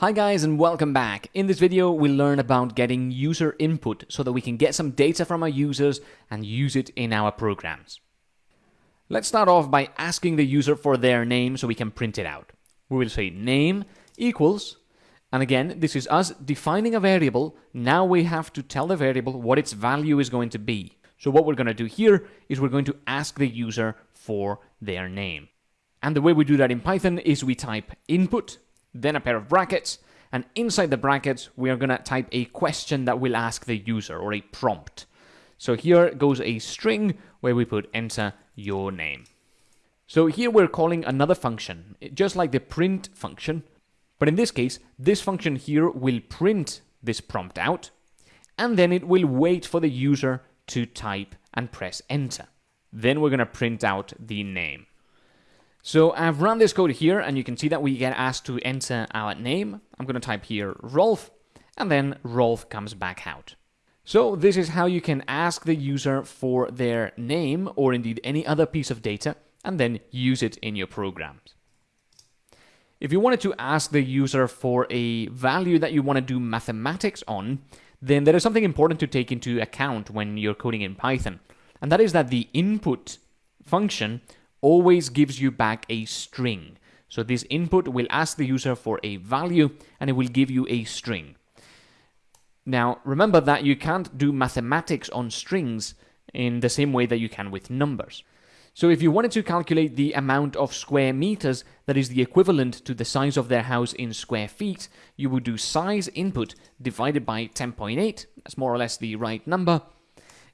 Hi guys and welcome back. In this video we'll learn about getting user input so that we can get some data from our users and use it in our programs. Let's start off by asking the user for their name so we can print it out. We will say name equals, and again this is us defining a variable, now we have to tell the variable what its value is going to be. So what we're going to do here is we're going to ask the user for their name. And the way we do that in Python is we type input then a pair of brackets, and inside the brackets, we are going to type a question that will ask the user, or a prompt. So here goes a string where we put enter your name. So here we're calling another function, just like the print function, but in this case, this function here will print this prompt out, and then it will wait for the user to type and press enter. Then we're going to print out the name. So I've run this code here and you can see that we get asked to enter our name. I'm going to type here Rolf and then Rolf comes back out. So this is how you can ask the user for their name or indeed any other piece of data and then use it in your programs. If you wanted to ask the user for a value that you want to do mathematics on, then there is something important to take into account when you're coding in Python. And that is that the input function always gives you back a string. So this input will ask the user for a value and it will give you a string. Now, remember that you can't do mathematics on strings in the same way that you can with numbers. So if you wanted to calculate the amount of square meters that is the equivalent to the size of their house in square feet, you would do size input divided by 10.8, that's more or less the right number,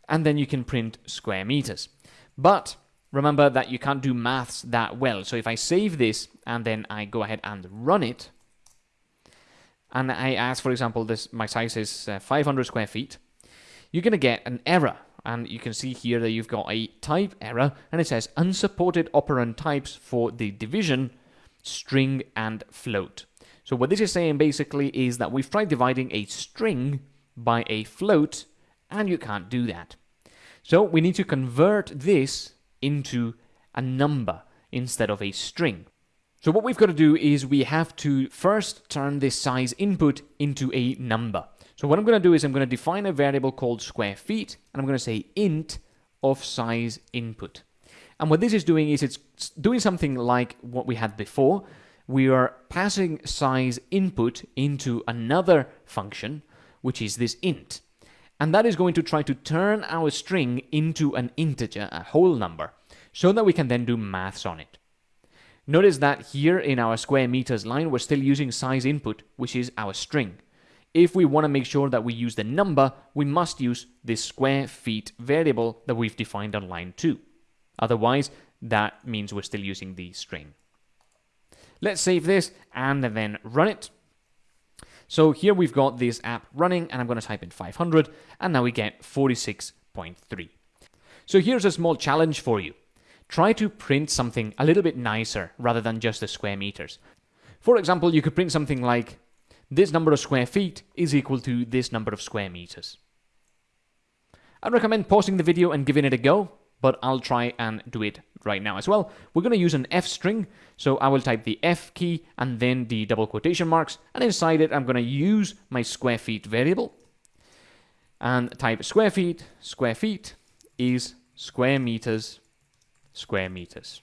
and then you can print square meters. But remember that you can't do maths that well. So if I save this and then I go ahead and run it, and I ask, for example, this my size is uh, 500 square feet, you're going to get an error. And you can see here that you've got a type error, and it says unsupported operand types for the division, string, and float. So what this is saying basically is that we've tried dividing a string by a float, and you can't do that. So we need to convert this into a number instead of a string. So what we've got to do is we have to first turn this size input into a number. So what I'm going to do is I'm going to define a variable called square feet, and I'm going to say int of size input. And what this is doing is it's doing something like what we had before. We are passing size input into another function, which is this int and that is going to try to turn our string into an integer, a whole number, so that we can then do maths on it. Notice that here in our square meters line, we're still using size input, which is our string. If we want to make sure that we use the number, we must use this square feet variable that we've defined on line 2. Otherwise, that means we're still using the string. Let's save this and then run it. So here we've got this app running and I'm going to type in 500 and now we get 46.3. So here's a small challenge for you. Try to print something a little bit nicer rather than just the square meters. For example, you could print something like this number of square feet is equal to this number of square meters. I'd recommend pausing the video and giving it a go but I'll try and do it right now as well. We're going to use an F string, so I will type the F key and then the double quotation marks, and inside it I'm going to use my square feet variable and type square feet, square feet is square meters, square meters.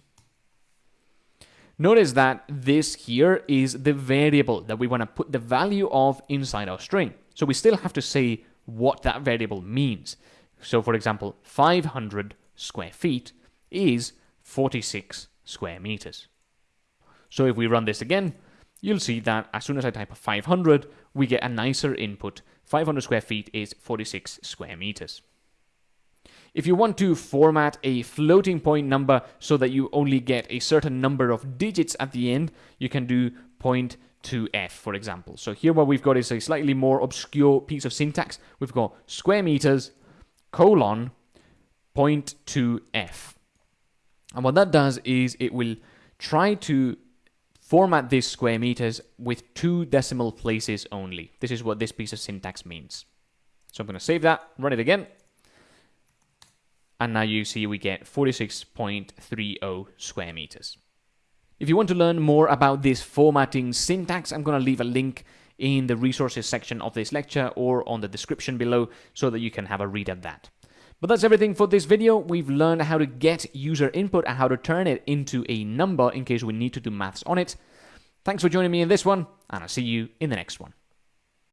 Notice that this here is the variable that we want to put the value of inside our string. So we still have to say what that variable means. So for example, 500 square feet is 46 square meters. So if we run this again, you'll see that as soon as I type 500, we get a nicer input. 500 square feet is 46 square meters. If you want to format a floating point number so that you only get a certain number of digits at the end, you can do point two f, for example. So here what we've got is a slightly more obscure piece of syntax. We've got square meters, colon, point two f. And what that does is it will try to format this square meters with two decimal places only. This is what this piece of syntax means. So I'm going to save that, run it again. And now you see we get 46.30 square meters. If you want to learn more about this formatting syntax, I'm going to leave a link in the resources section of this lecture or on the description below so that you can have a read at that. But that's everything for this video. We've learned how to get user input and how to turn it into a number in case we need to do maths on it. Thanks for joining me in this one, and I'll see you in the next one.